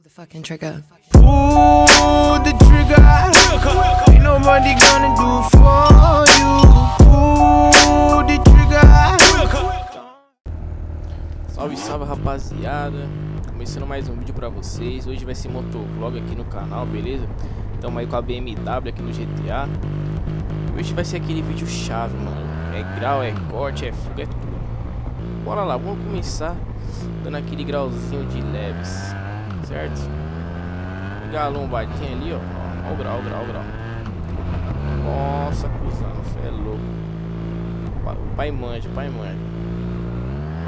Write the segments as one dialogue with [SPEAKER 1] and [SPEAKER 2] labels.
[SPEAKER 1] Pull the fucking trigger.
[SPEAKER 2] Pull the trigger. Ain't nobody gonna do for you. Pull the trigger.
[SPEAKER 3] Salve, salve rapaziada Começando mais um vídeo pra vocês Hoje vai ser motovlog aqui no canal, beleza? Estamos aí com a BMW aqui no GTA Hoje vai ser aquele vídeo chave, mano É grau, é corte, é fuga, é tudo Bora lá, vamos começar Dando aquele grauzinho de leves Certo? Pegar a lombadinha ali, ó Ó o grau, o grau, o grau Nossa, cuzão, você é louco O pai manja, o pai manja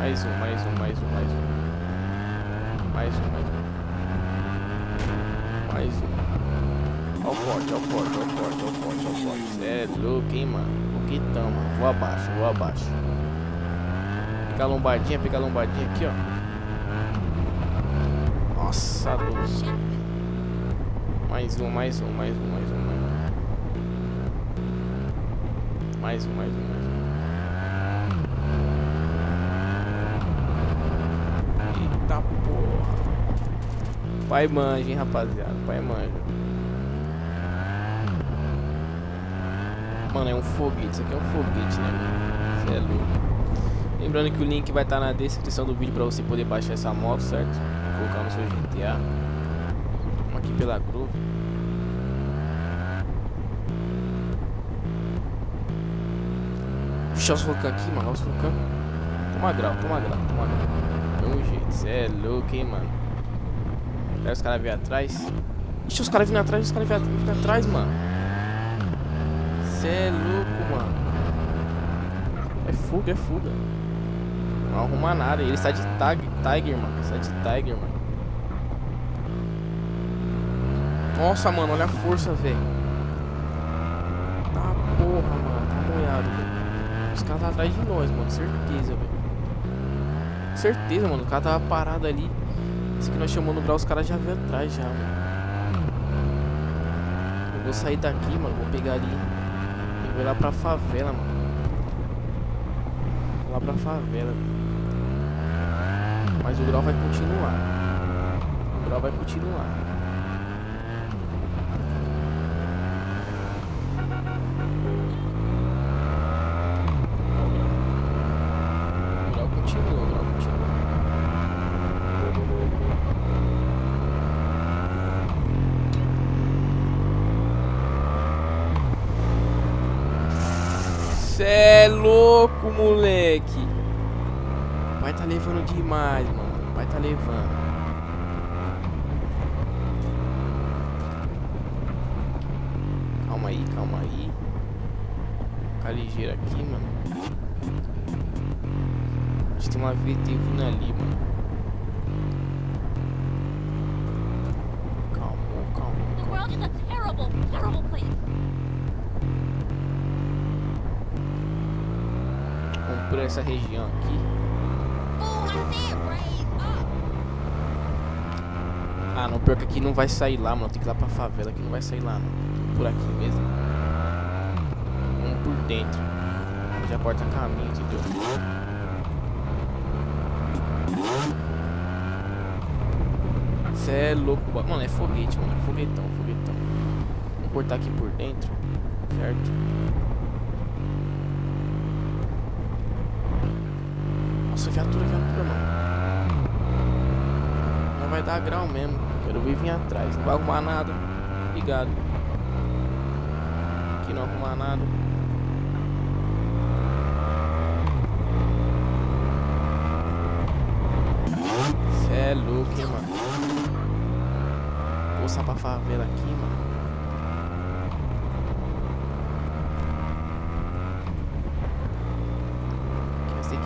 [SPEAKER 3] mais um, mais um, mais um, mais um. Mais um, mais um. Mais um. Ó o corte, ó o corte, ó o corte, ó o corte, ó o corte. Cê é louco, hein, mano. Foguetão, mano. Vou abaixo, vou abaixo. Pegar a lombadinha, pegar a lombadinha aqui, ó. Nossa, louco. Mais um, mais um, mais um, mais um, mais um. Mais um, mais um, mais um. Eita porra. Pai manja, hein, rapaziada. Pai manja. Mano, é um foguete. Isso aqui é um foguete, né? Você é louco. Lembrando que o link vai estar na descrição do vídeo pra você poder baixar essa moto, certo? Colocar no seu GTA. Vamos aqui pela Groove. Puxar os vulcão aqui, mano. Olha os vulcão. Toma grau, toma grau, toma grau. Mesmo jeito. Cê é louco, hein, mano. Aí os caras vêm atrás. Ixi, os caras vindo atrás, os caras vindo atrás, mano. Cê é louco, mano. É fuga, é fuga. Não arruma nada. Ele está de tag, Tiger, mano. Está de Tiger, mano. Nossa, mano, olha a força, velho. Tá porra, mano. Tá molhado, velho. Os caras tá atrás de nós, mano. Certeza, velho. Certeza, mano. O cara tava parado ali. Esse que nós chamamos no grau, os caras já veio atrás já, mano. Eu vou sair daqui, mano. Vou pegar ali. E vou lá pra favela, mano. Vou lá pra favela. Mas o grau vai continuar. O grau vai continuar. Grau continua, grau continua. Cê é louco, moleque. Pai tá levando demais, mano. O pai tá levando. Calma aí, calma aí. Ficar ligeiro aqui, mano. Acho que tem uma VT vindo ali, mano. Calma, calma,
[SPEAKER 4] The world is a terrible, terrible place.
[SPEAKER 3] Vamos por essa região aqui. Ah, não, pior que aqui não vai sair lá, mano. Tem que ir lá pra favela, aqui não vai sair lá, não. Por aqui mesmo. Vamos por dentro. Já corta caminho, entendeu? Cê é louco, mano. É foguete, mano. É foguetão, foguetão. Vamos cortar aqui por dentro, certo? Viatura, viatura, mano. Não vai dar grau mesmo. Quero ver vir atrás. Não vai arrumar nada. Ligado. Aqui não arrumar nada. Cê é louco, hein, mano. Vou passar pra favela aqui, mano.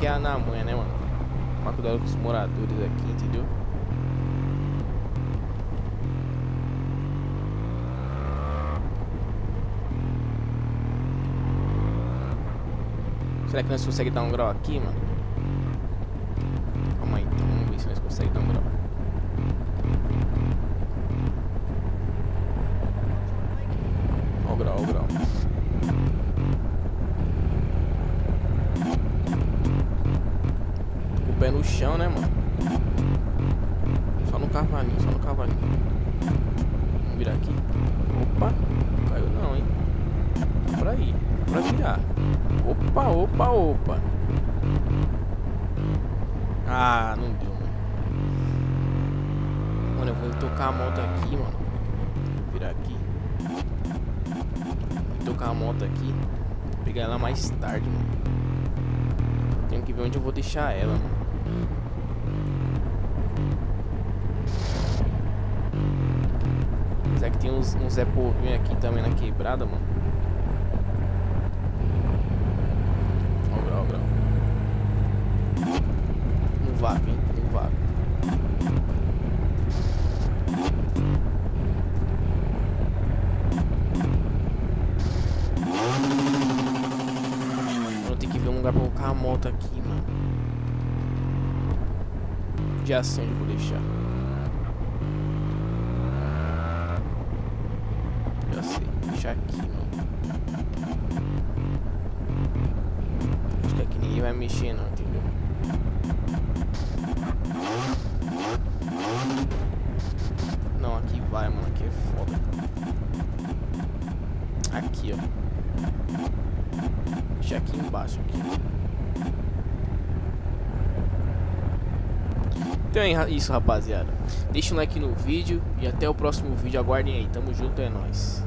[SPEAKER 3] Aqui é na manha, né, mano? Tomar cuidado com os moradores aqui, entendeu? Será que nós conseguimos dar um grau aqui, mano? Calma aí, então. Vamos ver se nós conseguimos dar um grau. Pé no chão, né, mano? Só no cavalinho, só no cavalinho. Vamos virar aqui. Opa, não caiu não, hein? Por aí, pra virar. Opa, opa, opa. Ah, não deu, mano. Mano, eu vou tocar a moto aqui, mano. Vou virar aqui. Vou tocar a moto aqui. Vou pegar ela mais tarde, mano. Tenho que ver onde eu vou deixar ela, mano. Apesar que tem uns, uns Zé Povinho aqui também na quebrada, mano. Ó o grau, ó o grau. No vácuo, hein? No vácuo. Mano, tem que ver um lugar pra colocar a moto aqui, mano. De ação eu vou deixar. Já sei, deixar aqui, mano. Acho que aqui ninguém vai mexer não, entendeu? Não, aqui vai, mano, aqui é foda. Aqui, ó. Deixa aqui embaixo, aqui. Então é isso, rapaziada. Deixa um like no vídeo e até o próximo vídeo. Aguardem aí. Tamo junto, é nóis.